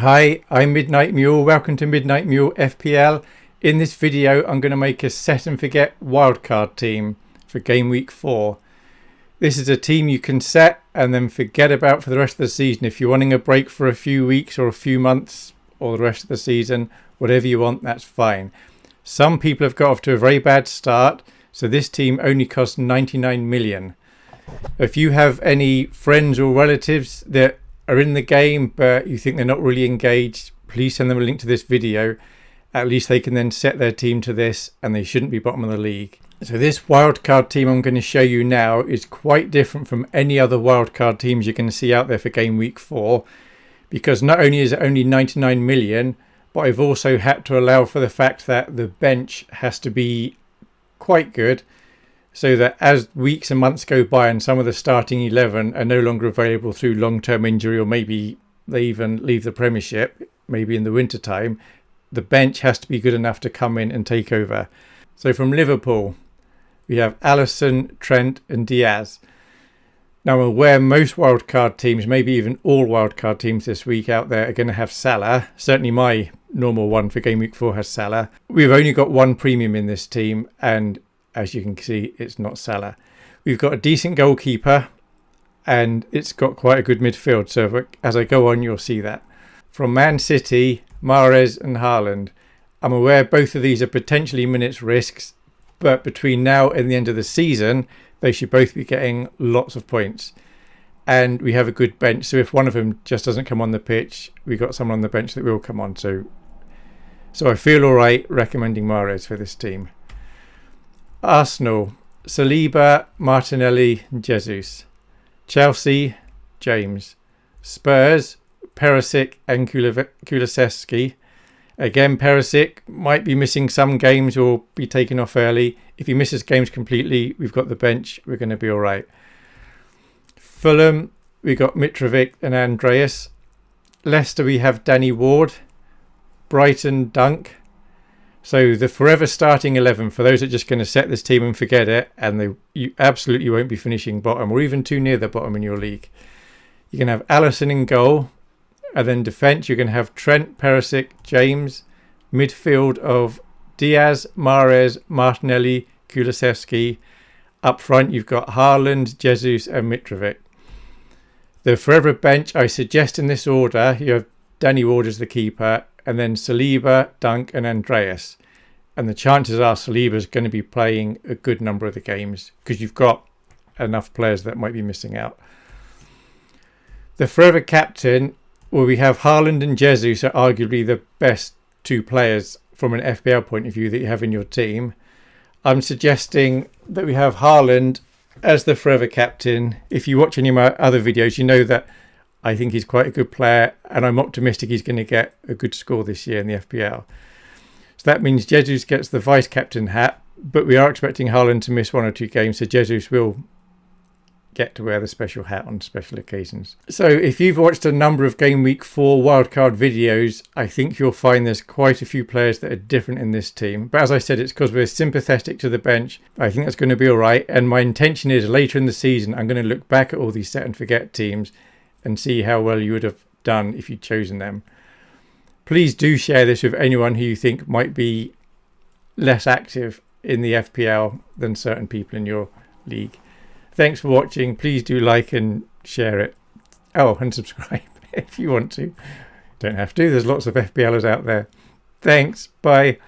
Hi, I'm Midnight Mule. Welcome to Midnight Mule FPL. In this video, I'm going to make a set and forget wildcard team for game week 4. This is a team you can set and then forget about for the rest of the season. If you're wanting a break for a few weeks or a few months or the rest of the season, whatever you want, that's fine. Some people have got off to a very bad start, so this team only costs 99 million. If you have any friends or relatives that are in the game but you think they're not really engaged, please send them a link to this video. At least they can then set their team to this and they shouldn't be bottom of the league. So this wildcard team I'm going to show you now is quite different from any other wildcard teams you're going to see out there for game week 4 because not only is it only 99 million but I've also had to allow for the fact that the bench has to be quite good so that as weeks and months go by and some of the starting 11 are no longer available through long-term injury or maybe they even leave the premiership maybe in the winter time the bench has to be good enough to come in and take over. So from liverpool we have Alisson Trent and Diaz. Now I'm aware most wildcard teams maybe even all wildcard teams this week out there are going to have Salah. Certainly my normal one for game week 4 has Salah. We've only got one premium in this team and as you can see, it's not Salah. We've got a decent goalkeeper and it's got quite a good midfield. So as I go on, you'll see that. From Man City, Mahrez and Haaland. I'm aware both of these are potentially minutes risks, but between now and the end of the season, they should both be getting lots of points. And we have a good bench. So if one of them just doesn't come on the pitch, we've got someone on the bench that will come on. So, so I feel all right recommending Mahrez for this team. Arsenal, Saliba, Martinelli, Jesus. Chelsea, James. Spurs, Perisic and Kulusevski. Again, Perisic might be missing some games or be taken off early. If he misses games completely, we've got the bench. We're going to be all right. Fulham, We've got Mitrovic and Andreas. Leicester, we have Danny Ward. Brighton, Dunk. So the forever starting 11 for those that are just going to set this team and forget it and they, you absolutely won't be finishing bottom or even too near the bottom in your league. You can have Alisson in goal and then defence you're going to have Trent, Perisic, James, midfield of Diaz, Mahrez, Martinelli, Kulusevski. Up front you've got Haaland, Jesus and Mitrovic. The forever bench I suggest in this order you have Danny Ward as the keeper and then Saliba, Dunk and Andreas. And the chances are Saliba is going to be playing a good number of the games because you've got enough players that might be missing out. The forever captain, well, we have Haaland and Jesus are arguably the best two players from an FPL point of view that you have in your team. I'm suggesting that we have Haaland as the forever captain. If you watch any of my other videos, you know that I think he's quite a good player, and I'm optimistic he's going to get a good score this year in the FPL. So that means Jesus gets the vice captain hat, but we are expecting Haaland to miss one or two games, so Jesus will get to wear the special hat on special occasions. So if you've watched a number of Game Week 4 wildcard videos, I think you'll find there's quite a few players that are different in this team. But as I said, it's because we're sympathetic to the bench. I think that's going to be all right. And my intention is later in the season, I'm going to look back at all these set and forget teams and see how well you would have done if you'd chosen them. Please do share this with anyone who you think might be less active in the FPL than certain people in your league. Thanks for watching. Please do like and share it. Oh, and subscribe if you want to. Don't have to. There's lots of FPLers out there. Thanks. Bye.